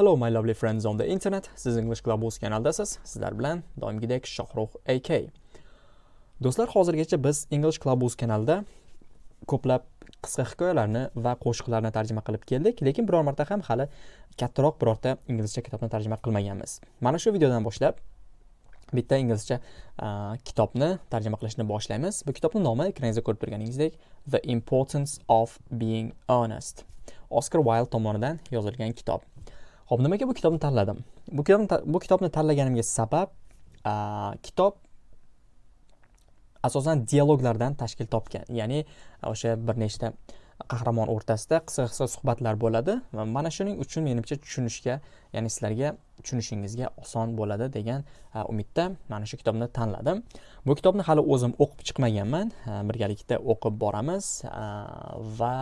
Hello my lovely friends on the internet. Siz English Globus kanaldasiz. Sizlar bilan doimgidek Shohrux AK. Do'stlar, hozirgacha biz English Globus kanalida ko'plab qisqa hikoyalarni va qo'shiqlarni tarjima qilib keldik, lekin biror marta ham hali kattaroq birorta inglizcha kitobni tarjima qilmaganmiz. Mana shu videodan boshlab bitta inglizcha kitobni tarjima qilishni boshlaymiz. Bu kitobning nomi ekrangizda ko'rib turganingizdek The Importance of Being Honest. Oscar Wilde tomonidan yozilgan kitob. Xo'p, nimaga bu kitobni tanladim? Bu kitobni bu kitobni tanlaganimga sabab kitob asosan dialoglardan tashkil topgan. Ya'ni o'sha bir nechta qahramon o'rtasida qisqa-qisqa suhbatlar bo'ladi va mana shuning uchun menimcha tushunishga, ya'ni sizlarga tushunishingizga oson bo'ladi degan umidda mana shu kitobni tanladim. Bu kitobni hali o'zim o'qib chiqmaganman. Birgalikda o'qib boramiz va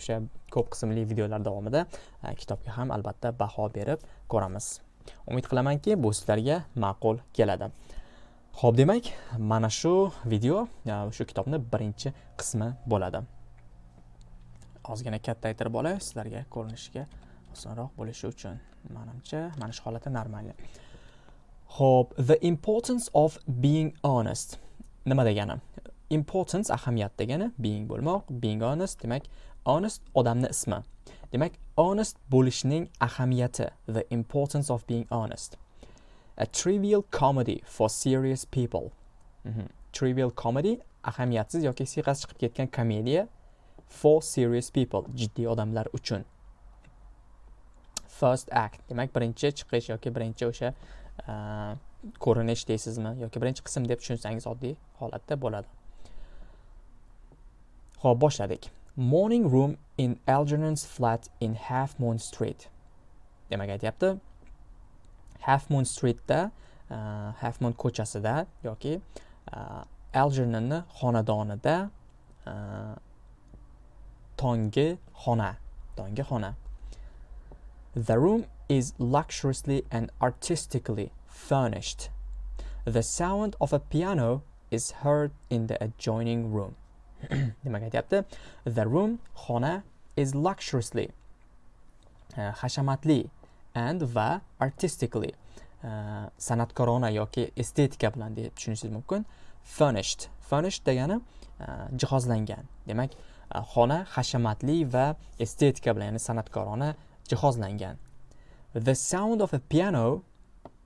o'sha ko'p qismli videolar davomida e, kitobga ham albatta baho berib ko'ramiz. Umid qilamanki, bu sizlarga ma'qul keladi. Xo'p, demak, mana shu video e, shu kitobning birinchi qismi bo'ladi. Ozgina kattaytirib olay sizlarga ko'rinishiga osonroq bo'lishi uchun. manimcha mana shu holatda normal. Xo'p, the importance of being honest. Nima degani? Importance ahamiyat degani, being bo'lmoq, being honest demak, honest odamni ismi. Demak, honest bo'lishning ahamiyati, the importance of being honest. A trivial comedy for serious people. Mm -hmm. Trivial comedy ahamiyatsiz yoki siyg'asi chiqib ketgan komediya for serious people, jiddiy odamlar uchun. First act, demak birinchi chiqish yoki birinchi o'sha ko'rinish deysizmi yoki birinchi qism deb tushunsangiz oddiy holatda bo'ladi. Xo'p, boshladik. Morning room in Algernon's flat in Half Moon Street. Demak aytyapti, Half Moon Streetda, uh, Half Moon ko'chasida yoki uh, Algernonni xonadonida uh, tongi xona, tongi xona. The room is luxuriously and artistically furnished. The sound of a piano is heard in the adjoining room. Demak aytyapti, the room xona is luxuriously e, hashamatli and va artistically e, san'atkorona yoki estetika bilan deb tushunishingiz mumkin. Furnished. Furnished degani e, jihozlangan. Demak xona hashamatli va estetika bilan ya'ni san'atkorona jihozlangan. The sound of a piano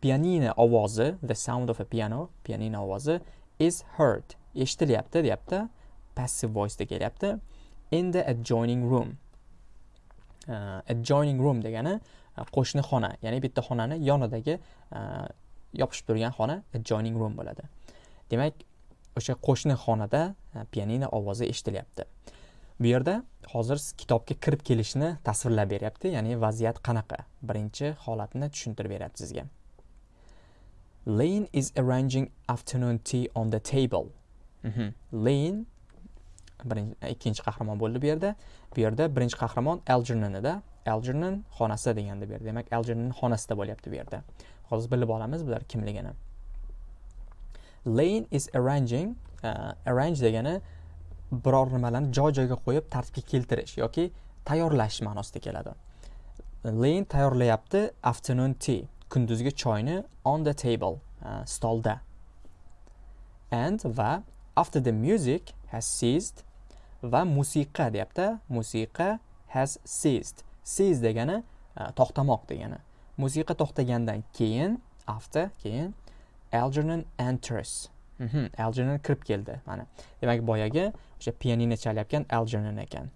pianino ovozi the sound of a piano pianino ovozi is heard. Eshitilyapti deyapti. Passive voice kelyapti. In the adjoining room. Uh, adjoining room degani uh, qo'shni xona ya'ni bitta xonani yonidagi uh, yopishib turgan xona adjoining room bo'ladi. Demak o'sha qo'shni xonada uh, pianino ovozi eshitilyapti. Bu yerda hozir kitobga kirib kelishni tasvirlab beryapti ya'ni vaziyat qanaqa? Birinchi holatni tushuntirib beryapti sizga. Lane is arranging afternoon tea on the table. Mm -hmm. Lane birinchi e, ikkinchi qahramon bo'ldi bu yerda. Bu yerda birinchi qahramon Algernonida Algernon xonasi deganda bu yerda. Demak, Algernon xonasida bo'lyapti bu yerda. Hozir bilib olamiz bular kimligini. Lane is arranging, uh, arrange degani biror nimalarni joy-joyga qo'yib tartibga keltirish yoki tayyorlash ma'nosida keladi. Lane tayyorlayapti afternoon tea, kunduzgi choyni on the table, uh, stolda. And va after the music has ceased va musiqa deyapti. Musiqa has ceased. cease degani e, to'xtamoq degani. Musiqa to'xtagandan keyin after keyin Algernon enters. Mhm, Algernon kirib keldi mana. Demak boyagi o'sha pianino chalayotgan Algernon ekan.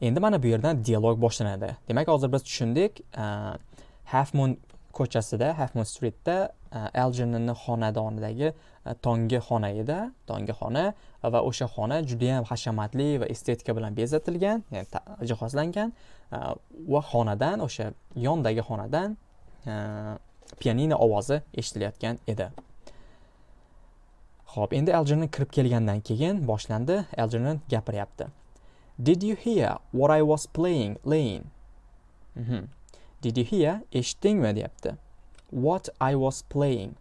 Endi mana bu yerdan dialog boshlanadi. Demak hozir biz tushundik e, half moon ko'chasida half moon streetda e, Algernonni xonadonidagi E, tonggi xona edi tonggi xona va o'sha xona judayam hashamatli va estetika bilan bezatilgan ya'ni jihozlangan e, va xonadan o'sha yondagi xonadan e, pianino ovozi eshitilayotgan edi. Ho'p endi Algernon kirib kelgandan keyin boshlandi Algernon gapiryapti. Did you hear what i was playing lane? Mm -hmm. did you hear eshitdingmi? deyapti. What I was playing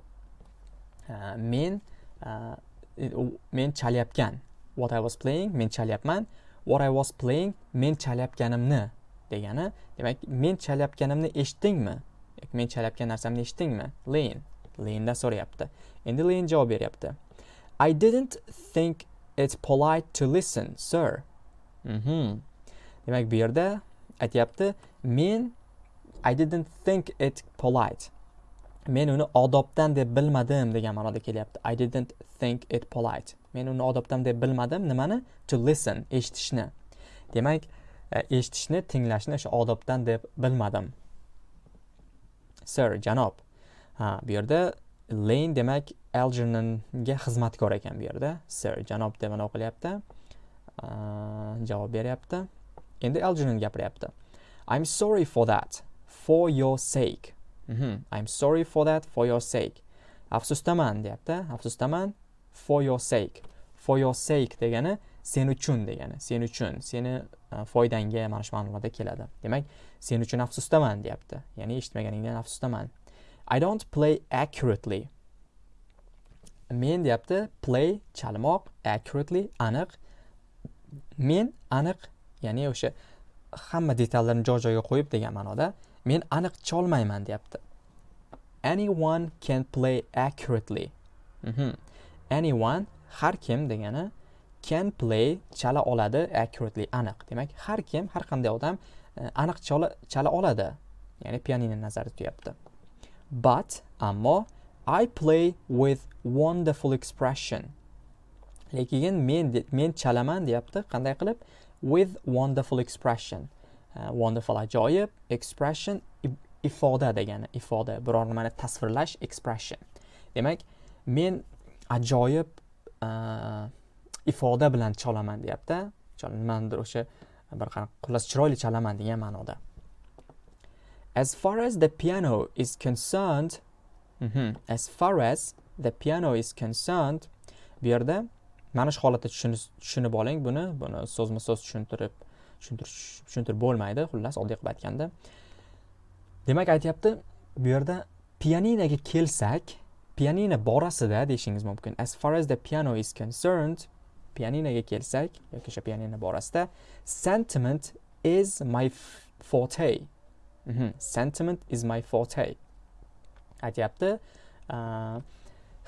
men e, men chalyapgan. What I was playing men chalyapman. What I was playing men chalyapganimni degani. Demak men chalayotganimni eshitdingmi? Men chalayotgan narsamni eshitdingmi? Leyin leyindan so'rayapti. Endi leyin javob beryapti. I didn't think it polite to listen sir. Mhm demak bu yerda aytyapti. Men i didn't think it polite. Men uni odobdan deb bilmadim degan ma'noda kelyapti. I didn't think it polite. Men uni odobdan deb bilmadim. Nimani? To listen eshitishni. Demak e, eshitishni tinglashni o'sha odobdan deb bilmadim. Sir janob. Ha bu yerda lane demak algernonga xizmatkor ekan bu yerda. Sir janob deb mana o'qilyapti javob beryapti. Endi algernon gapiryapti. I'm sorry for that. For your sake. Mm -hmm. i'm sorry for that for your sake. Afsusdaman deyapti. Afsusdaman for your sake. For your sake degani sen uchun degani. Sen uchun. Seni uh, foydangga mana shu ma'nolarda keladi. Demak sen uchun afsusdaman deyapti. Ya'ni eshitmaganingdan afsusdaman i don't play accurately. Men deyapti play chalmoq accurately aniq. Men aniq ya'ni o'sha hamma detallarni joy joyiga qo'yib degan ma'noda men aniq cholmayman deyapti. Anyone can play accurately. Mm -hmm. anyone har kim degani can play chala oladi accurately aniq. Demak har kim har qanday odam e, aniq chala, chala oladi. Ya'ni pianino nazarda tutyapti but ammo i play with wonderful expression. Lekin men men chalaman deyapti. Qanday qilib? With wonderful expression. Uh, wonderful ajoyib expression ifoda degani ifoda biror nimani tasvirlash expression. Demak men ajoyib uh, ifoda bilan cholaman deyapti. Nimanidir o'sha uh, bir qanaqa xullas chiroyli chalaman degan ma'noda. As far as the piano is concerned mm -hmm, as far as the piano is concerned bu yerda mana shu holatda tushunib oling buni. Buni so'zma so'z tushuntirib tushuntirish tushuntirib bo'lmaydi. Xullas oddiy qilib aytganda. Demak aytyapti bu yerda pianinoga kelsak pianino borasida deyishingiz mumkin. As far as the piano is concerned pianinoga kelsak yoki o'sha pianino borasida sentiment is my forte. Mm -hmm. sentiment is my forte. Aytyapti. Uh,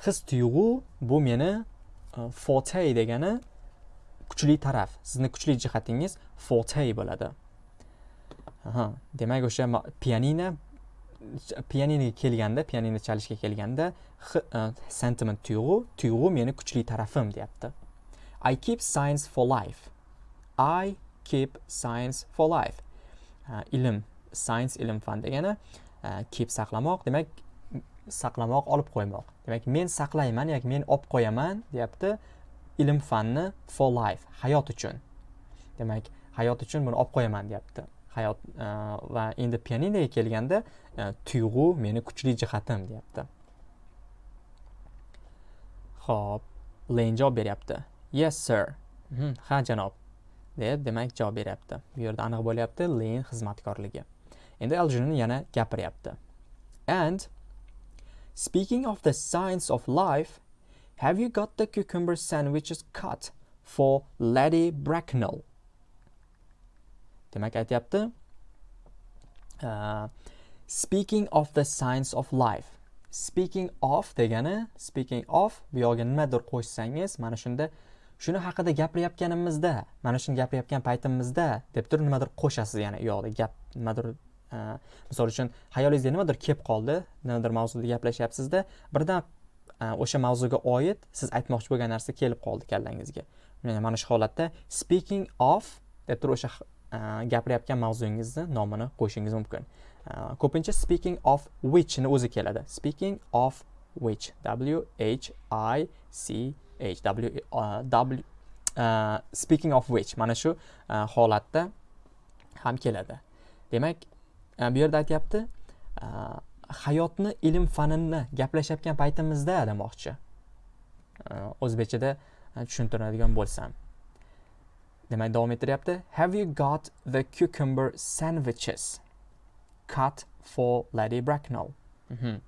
his tuyg'u bu meni Э, forte degani kuchli taraf sizni kuchli jihatingiz forte bo'ladi aha demak o'sha pianino pianinoga kelganda pianino chalishga kelganda e, sentiment tuyg'u tuyg'u meni kuchli tarafim deyapti I keep science for life. I keep science for life. Ilm, science ilm fan degani e, keep saqlamoq, demak saqlamoq, olib qo'ymoq. Demak men saqlayman yoki men olib qo'yaman, deyapti. Ilm fanni for life, hayot uchun. Demak, hayot uchun buni olib qo'yaman, deyapti. Hayot e, va endi pianinoga kelganda e, tuyg'u meni kuchli jihatim, deyapti. Xo'p, Len javob beryapti. yes sir mhm, ha janob deb demak javob beryapti bu yerda aniq bo'lyapti len xizmatkorligi endi aljunin yana gapiryapti and speaking of the science of life have you got the cucumber sandwiches cut for lady bracknell? Demak aytyapti uh, speaking of the science of life. Speaking of degani speaking of bu yog'iga nimadir qo'shsangiz mana shunda shuni haqida gapirayotganimizda mana shuni gapirayotgan paytimizda deb turib nimadir qo'shasiz ya'ni u yoqda gap nimadir misol uchun xayolingizda nimadir kelib qoldi nimadir mavzuda gaplashyapsizda birdan o'sha mavzuga oid siz aytmoqchi bo'lgan narsa kelib qoldi kallangizga. Mana shu holatda speaking of deb turib o'sha gapirayotgan mavzungizni nomini qo'yishingiz mumkin. Ko'pincha speaking of whichni o'zi keladi. Speaking of which? W h i c h. W uh, w uh, speaking of which? Mana shu uh, holatda ham keladi. Demak Э, bu yerda aytyapti э, hayotni ilm fanini gaplashayotgan paytimizda demoqchi. Э, o'zbekchada tushuntiradigan bo'lsam. Demak davom ettiryapti. Have you got the cucumber sandwiches? Cut for lady bracknell. Mm -hmm.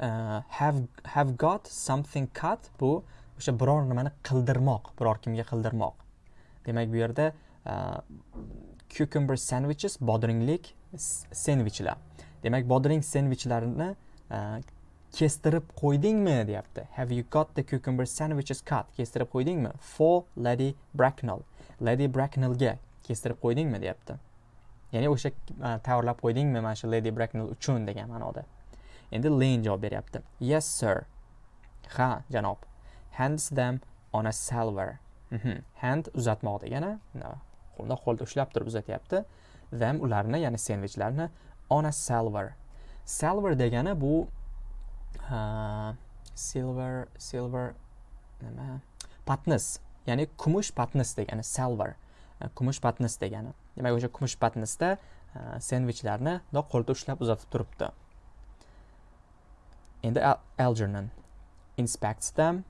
uh, have have got something cut? Bu o'sha biror nimani qildirmoq biror kimga qildirmoq. Demak bu yerda uh, cucumber sandwiches bodringlik sendvichlar demak bodring sendvichlarni e, kestirib qo'ydingmi deyapti. Have you got the cucumber sandwiches cut? Kestirib qo'ydingmi? For lady bracknell. Lady bracknellga kestirib qo'ydingmi deyapti. Ya'ni o'sha e, tayyorlab qo'ydingmi mana shu lady bracknell uchun degan ma'noda. Endi lane javob beryapti. Yes sir. Ha janob. Hands them on a salver. Mm -hmm. hand uzatmoq degani qo'lda qo'lda ushlab turib uzatyapti them ularni ya'ni sendvichlarni on a silver silver degani bu silver silver nima? Patnis ya'ni kumush patnis degani silver kumush patnis degani. Demak o'sha kumush patnisda sendvichlarni qo'lda ushlab uzatib turibdi. Endi algernon inspects them.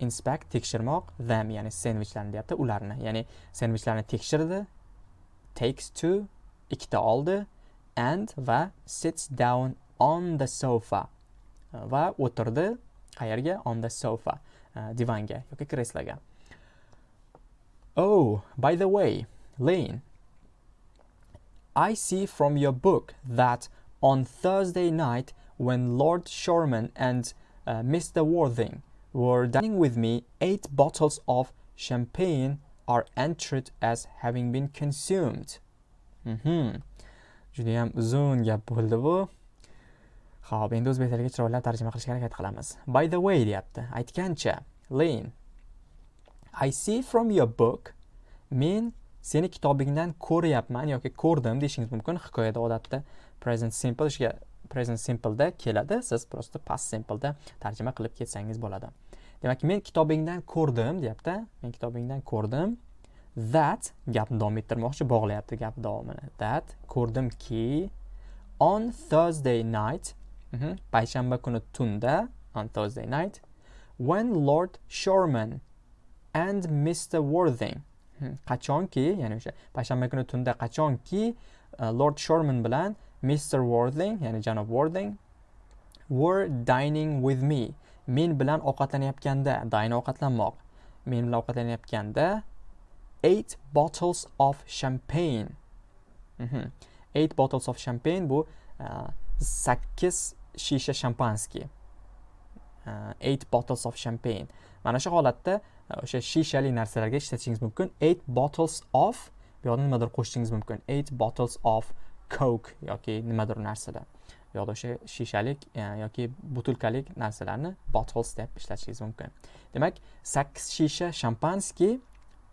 Inspect tekshirmoq them ya'ni sendvichlarni deyapti ularni. Ya'ni sendvichlarni tekshirdi takes two ikkita oldi and va sits down on the sofa. Va o'tirdi qayerga? On the sofa e, divanga yoki kreslaga. Oh by the way lane i see from your book that on thursday night when lord Shorman and e, uh, mr worthing were dining with me eight bottles of champagne are entered as having been consumed Mhm. Juda judayam uzun gap bo'ldi bu Xo'p, endi o'zbek tiliga chiroyli tarjima qilishga harakat qilamiz. By the way deyapti. Aytgancha, Lane, I see from your book, men seni kitobingdan ko'ryapman yoki ko'rdim deyishingiz mumkin. Hikoyada odatda present simple ishga present simpleda keladi. Siz просто past simpleda tarjima qilib ketsangiz bo'ladi. Demak, men kitobingdan ko'rdim deyapti. Men kitobingdan ko'rdim. That gapni davom ettirmoqchi, bog'layapti gap davomini. That ko'rdimki on Thursday night -hmm. payshanba kuni tunda on Thursday night when Lord Shorman and Mr. Worthing mhm, qachonki ya'ni o'sha payshanba kuni tunda qachonki uh, Lord Shorman bilan Mr. Worthing ya'ni janob Worthing were dining with me men bilan ovqatlanayotganda dine ovqatlanmoq men bilan ovqatlanayotganda eight bottles of champagne mm -hmm. eight bottles of champagne bu uh, sakkiz shisha shampanski. uh, eight bottles of champagne mana shu holatda uh, o'sha shishali narsalarga ishlatishingiz mumkin eight bottles of bu yoqda nimadir qo'shishingiz mumkin eight bottles of coke yoki nimadir narsada e, yoki o'sha shishalik yoki butilkalik narsalarni bottles deb ishlatishingiz mumkin. Demak sakkiz shisha shampanskiy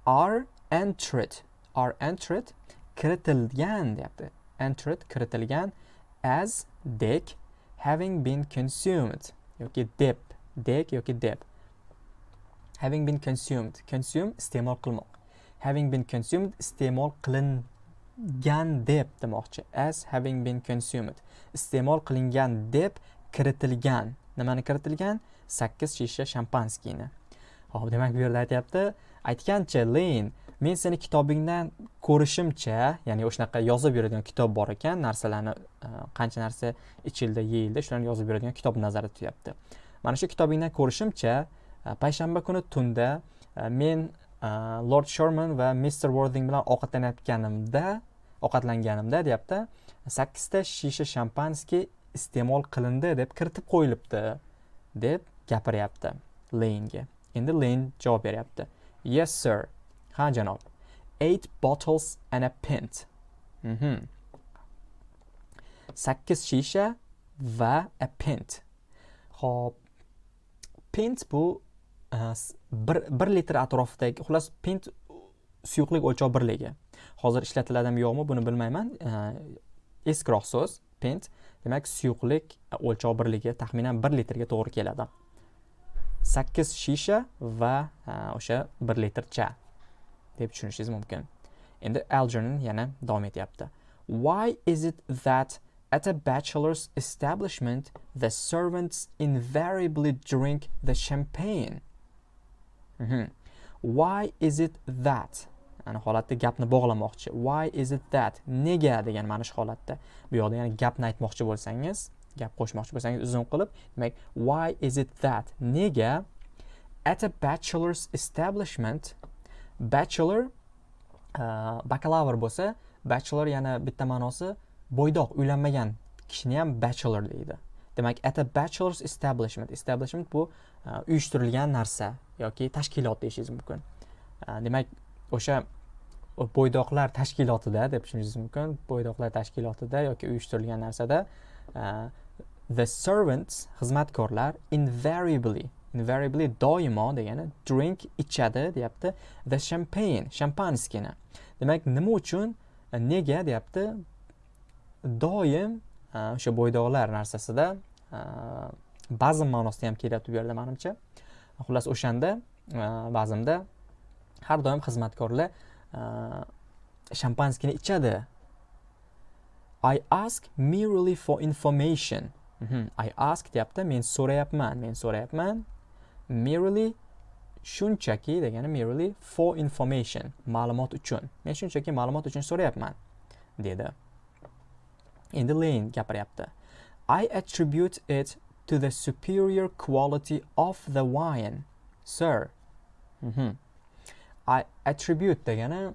are entered are entered kiritilgan deyapti. Entered kiritilgan as dek having been consumed yoki deb dek yoki deb. Having been consumed consume iste'mol qilmoq. Having been consumed iste'mol qilingan deb demoqchi. As having been consumed. Iste'mol qilingan deb kiritilgan. Nimani kiritilgan? Sakkiz shisha shampanskiyni. Ho'p demak bu yerda aytyapti. Aytgancha leyn men seni kitobingdan ko'rishimcha ya'ni o'shanaqa yozib yuradigan kitob bor ekan narsalarni e, qancha narsa ichildi yeyildi shularni yozib beradigan kitob nazarda tutyapti. Mana shu kitobingdan ko'rishimcha e, payshanba kuni tunda e, men lord sherman va mister worthing bilan ovqatlanayotganimda ovqatlanganimda deyapti sakkizta shisha shampanskiy iste'mol qilindi deb kiritib qo'yilibdi deb gapiryapti leynga endi leyn javob beryapti. Yes sir. Ha janob. Eight bottles and a pint. Mm -hmm. sakkiz shisha va a pint. Ho'p pint bu Э, bir, bir litr atrofidagi xullas pint suyuqlik o'lchov birligi. Hozir ishlatiladimi yo'qmi buni bilmayman. Э, Eskiroq so'z pint demak suyuqlik e, o'lchov birligi taxminan bir litrga to'g'ri keladi. Sakkiz shisha va e, o'sha bir litr cha deb tushunishingiz mumkin. Endi algernon yana davom etyapti. Why is it that at a bachelor's establishment the servants invariably drink the champagne. Mhm. why is it that? Ana holatda gapni bog'lamoqchi. Why is it that? Nega degan mana shu holatda. Bu yoqda ya'ni gapni aytmoqchi bo'lsangiz gap qo'shmoqchi bo'lsangiz uzun qilib demak why is it that? Nega? At a bachelor's establishment bachelor uh, bakalavr bo'lsa bachelor yana bitta ma'nosi bo'ydoq uylanmagan kishini ham bachelor deydi. Demak at a bachelor's establishment. Establishment bu e, uyushtirilgan narsa yoki tashkilot deyishingiz mumkin. E, demak o'sha bo'ydoqlar tashkilotida deb tushunishingiz mumkin. Bo'ydoqlar tashkilotida yoki uyushtirilgan narsada e, the servants xizmatkorlar invariably invariably doimo degani drink ichadi deyapti. The champagne shampanskini demak nima uchun? Nega deyapti? Doim Э, o'sha bo'ydoqlar narsasida э, bazm ma'nosida ham kelyapti bu yerda manimcha. Xullas o'shanda э, bazmda har doim xizmatkorlar shampanskini ichadi. I ask merely for information. Mm -hmm. i ask deyapti men so'rayapman men so'rayapman. Merely shunchaki degani merely for information ma'lumot uchun. Men shunchaki ma'lumot uchun so'rayapman dedi. Endi lane gapiryapti i attribute it to the superior quality of the wine sir. Mm -hmm. I attribute degani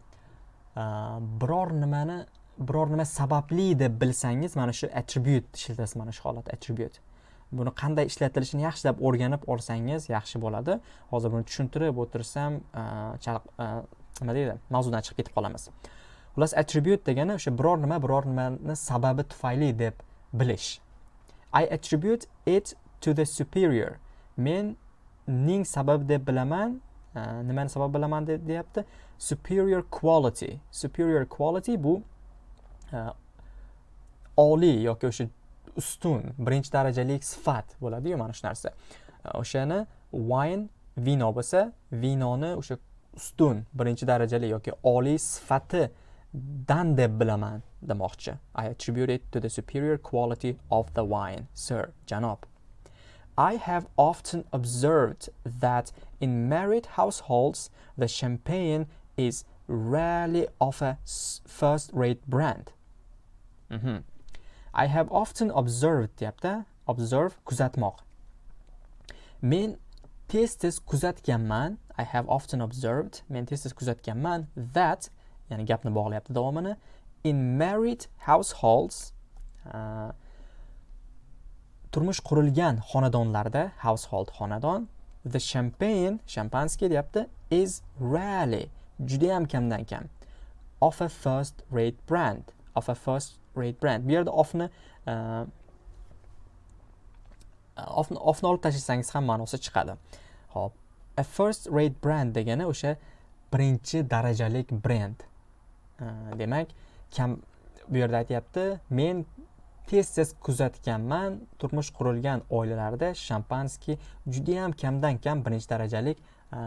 uh, biror nimani biror nima sababli deb bilsangiz mana shu attribute ishlatasiz mana shu holat attribute. Buni qanday ishlatilishini yaxshilab o'rganib olsangiz yaxshi bo'ladi. Hozir buni tushuntirib o'tirsam uh, uh, nima deydi mavzudan chiqib ketib qolamiz. Xullas attribute degani o'sha biror nima biror nimani sababi tufayli deb bilish. I attribute it to the superior. Men ning sababi deb bilaman e, nimani sabab bilaman deyapti. Superior quality. Superior quality bu e, oliy yoki o'sha ustun birinchi darajali sifat bo'ladiyu mana shu narsa. E, o'shani wine vino bo'lsa vinoni o'sha ustun birinchi darajali yoki oliy dan deb bilaman demoqchi i attribute it to the superior quality of the wine sir janob I have often observed that in married households, the champagne is rarely of a first-rate brand. Mm -hmm. I have often observed deyapti. Observe kuzatmoq. Men tez tez kuzatganman. I have often observed. Men tez tez kuzatganman that ya'ni gapni bog'layapti davomini. In married households uh, turmush qurilgan xonadonlarda household xonadon the champagne shampanskiy deyapti is rarely judayam kamdan kam of a first rate brand of a first rate brand. Bu yerda ofni uh, ofni ofni olib tashlasangiz ham ma'nosi chiqadi. Ho'p a first rate brand degani o'sha birinchi darajalik brend Э, demak kam bu yerda aytyapti men tez tez kuzatganman turmush qurilgan oilalarda shampanskiy judayam kamdan kam birinchi darajalik e,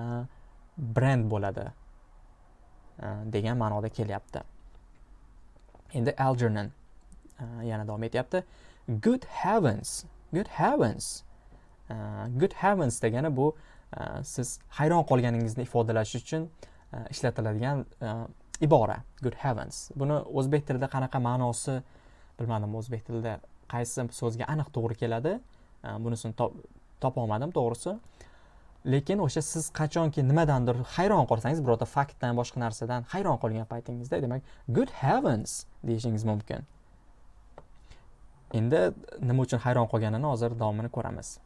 brend bo'ladi e, degan ma'noda kelyapti. Endi algernon e, yana davom etyapti. Good heavens good heavens good heavens degani bu siz hayron qolganingizni ifodalash uchun ishlatiladigan ibora good heavens. Buni o'zbek tilida qanaqa ma'nosi bilmadim. O'zbek tilida qaysi so'zga aniq to'g'ri keladi? Bunisini topolmadim to'g'risi. Lekin o'sha siz qachonki nimadandir hayron qolsangiz birorta faktdan boshqa narsadan hayron qolgan paytingizda demak good heavens deyishingiz mumkin. Endi nima uchun hayron qolganini hozir davomini ko'ramiz.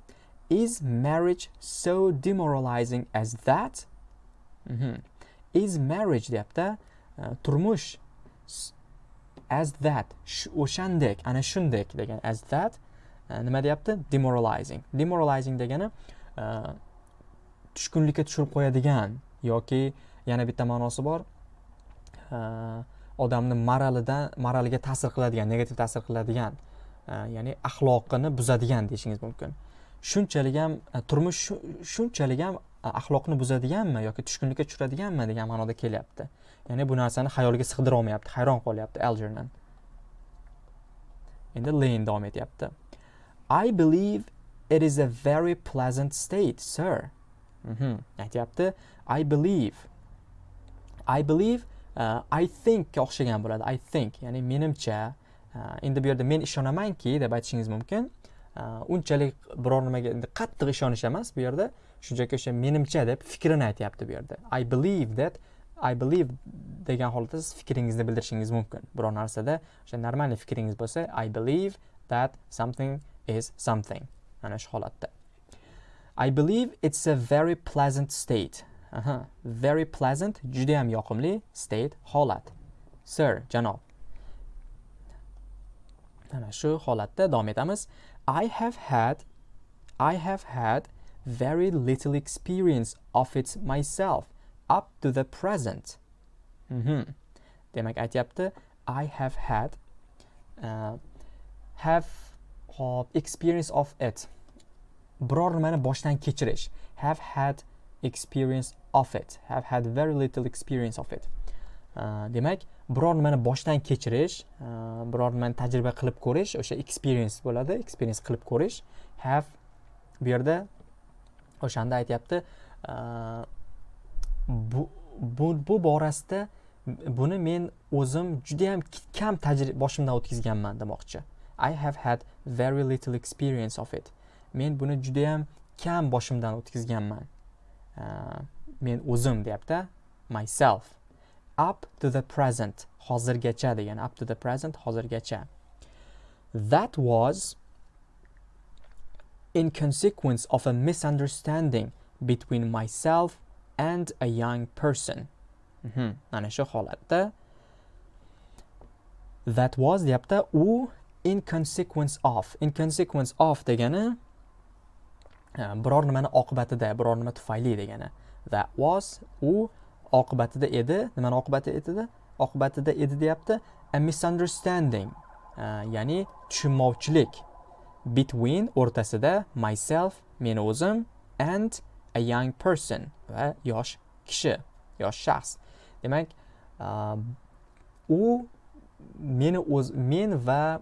Is marriage so demoralizing as that? Mm -hmm. is marriage deyapti. Э, turmush as that o'shandek ana shundek degan as that э, nima deyapti? Demoralizing. Demoralizing degani э, tushkunlikka tushirib qo'yadigan yoki yana bitta ma'nosi bor odamni moralidan moraliga ta'sir qiladigan negativ ta'sir qiladigan ya'ni axloqini buzadigan deyishingiz mumkin. Shunchalik ham e, turmush shunchalik ham e, axloqni buzadiganmi yoki tushkunlikka tushiradiganmi degan ma'noda kelyapti. Ya'ni bu narsani xayoliga sig'dira olmayapti hayron qolyapti algernon. Endi lane davom etyapti. I believe it is a very pleasant state sir. Mm -hmm. aytyapti i believe. I believe uh, i thinkga o'xshagan bo'ladi i think. Ya'ni menimcha uh, endi bu yerda men ishonamanki deb aytishingiz mumkin uh, unchalik biror nimaga qattiq ishonish emas bu yerda. Shunchaki o'sha menimcha deb fikrini aytyapti bu yerda. I believe that i believe degan holatda siz fikringizni bildirishingiz mumkin. Biror narsada o'sha нормальный fikringiz bo'lsa i believe that something is something. Mana shu holatda. I believe it's a very pleasant state. Aha. Very pleasant judayam yoqimli state holat. Sir janob. Mana shu holatda davom etamiz. I have had i have had very little experience of it myself. Up to the present. Mm -hmm. demak aytyapti i have had uh, have hop experience of it. Biror nimani boshdan kechirish. Have had experience of it. Have had very little experience of it. Uh, demak biror nimani boshdan kechirish uh, biror nimani tajriba qilib ko'rish o'sha experience bo'ladi experience qilib ko'rish. Have bu yerda o'shanda aytyapti uh, bu, bu, bu borasida buni men o'zim judayam kam tajriba boshimdan o'tkazganman demoqchi. I have had very little experience of it. Men buni judayam kam boshimdan o'tkazganman. Uh, men o'zim deyapti myself. Up to the present hozirgacha degani up to the present hozirgacha. That was in consequence of a misunderstanding between myself and a young person. Mana shu holatda that was deyapti u in consequence of. In consequence of degani biror nimani oqibatida biror nima tufayli degani. That was u oqibatida edi. Nimani oqibatida edi oqibatida edi deyapti a misunderstanding ya'ni tushunmovchilik between o'rtasida myself meni o'zim and a young person va yosh kishi yosh shaxs. Demak um, u meni o'z men va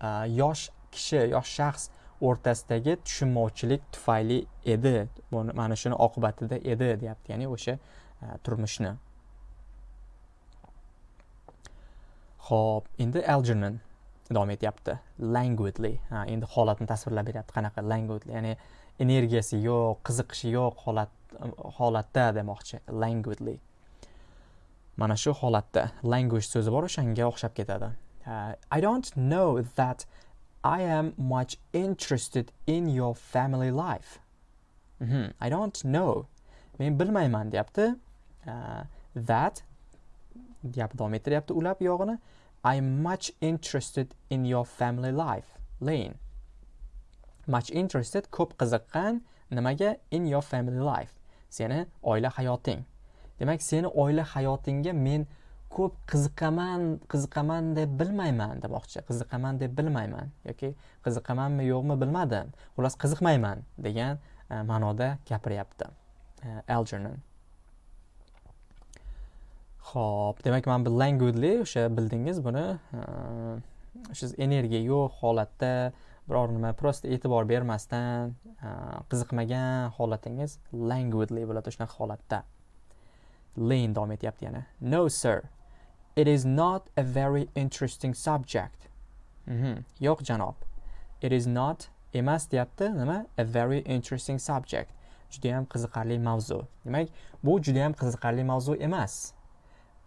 uh, yosh kishi yosh shaxs o'rtasidagi tushunmovchilik tufayli edi. Mana shuni oqibatida edi deyapti. Ya'ni o'sha uh, turmushni. Ho'p endi algernon. Davom etyapti. Languidly ha endi holatni tasvirlab beryapti. Qanaqa languidly ya'ni energiyasi yo'q qiziqishi yo'q holat holatda demoqchi. Languidly mana shu holatda language so'zi bor o'shanga o'xshab ketadi. I don't know that i am much interested in your family life. Mm -hmm. i don't know. Men bilmayman deyapti. Uh, that gapni davom ettiryapti ulab yog'ini. I am much interested in your family life lane. Much interested ko'p qiziqqan nimaga in your family life? Seni oila hayoting. Demak seni oila hayotingga men ko'p qiziqaman qiziqaman deb bilmayman demoqchi. Qiziqaman deb bilmayman yoki qiziqamanmi yo'qmi bilmadim. Xullas qiziqmayman degan e, ma'noda gapiryapti e, algernon. Ho'p demak mana bu languidly o'sha bildingiz buni siz energiya yo'q holatda biror nima просто e'tibor bermasdan qiziqmagan holatingiz languidly bo'ladi shunaqa holatda. Lane davom etyapti yana. No sir. It is not a very interesting subject. Mm -hmm. yo'q janob. It is not emas deyapti. Nima? A very interesting subject. Judayam qiziqarli mavzu. Demak bu judayam qiziqarli mavzu emas.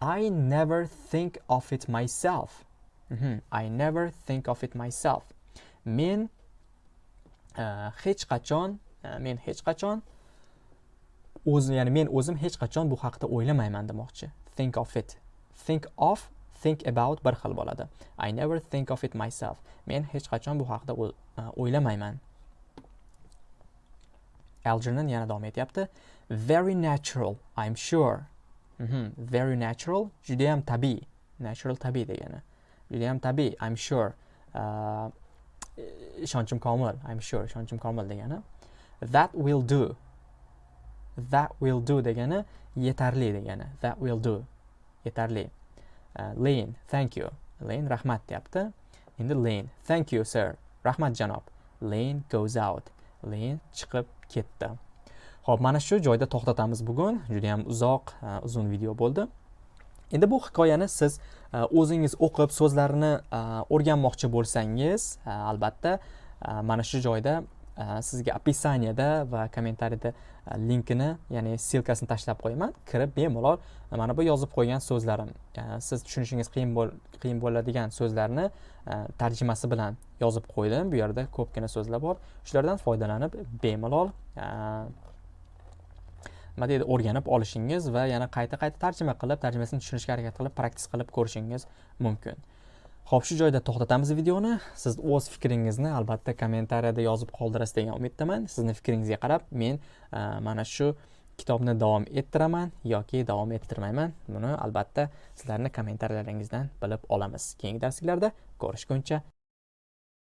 I never think of it myself. Mm -hmm. i never think of it myself. Men uh, hech qachon uh, men hech qachon o'zim ya'ni men o'zim hech qachon bu haqida o'ylamayman demoqchi. Think of it. Think of think about bir xil bo'ladi. I never think of it myself. Men hech qachon bu haqida eh, o'ylamayman. Algernon yana davom etyapti. Very natural i'm sure. Mhm. very natural judayam tabiiy natural tabiiy degani. Judayam tabiiy i'm sure. Uh, ishonchim komil i'm sure ishonchim komil degani. That will do. That will do degani yetarli degani. That will do. Yetarli. Uh, lane thank you. Lane rahmat deyapti. Endi lane thank you sir. Rahmat janob. Lane goes out. Lane chiqib ketdi. Xo'p, mana shu joyda to'xtatamiz bugun. Juda ham uzoq e, uzun video bo'ldi. Endi bu hikoyani siz e, o'zingiz o'qib so'zlarini e, o'rganmoqchi bo'lsangiz albatta mana shu joyda sizga описаниеda va kommentariyada linkini ya'ni ssilkasini tashlab qo'yaman. Kirib bemalol mana bu yozib qo'ygan so'zlarim siz tushunishingiz qiyin qiyin bo'ladigan so'zlarni tarjimasi bilan yozib qo'ydim. Bu yerda ko'pgina so'zlar bor. Shulardan foydalanib bemalol nima deydi o'rganib olishingiz va yana qayta qayta tarjima qilib tarjimasini tushunishga harakat qilib praktis qilib ko'rishingiz mumkin. Ho'p shu joyda to'xtatamiz videoni. Siz o'z fikringizni albatta kommentariyada yozib qoldirasiz degan umiddaman. Sizni fikringizga qarab men e, mana shu kitobni davom ettiraman yoki davom ettirmayman. Buni albatta sizlarni kommentariyalaringizdan bilib olamiz. Keyingi darsliklarda ko'rishguncha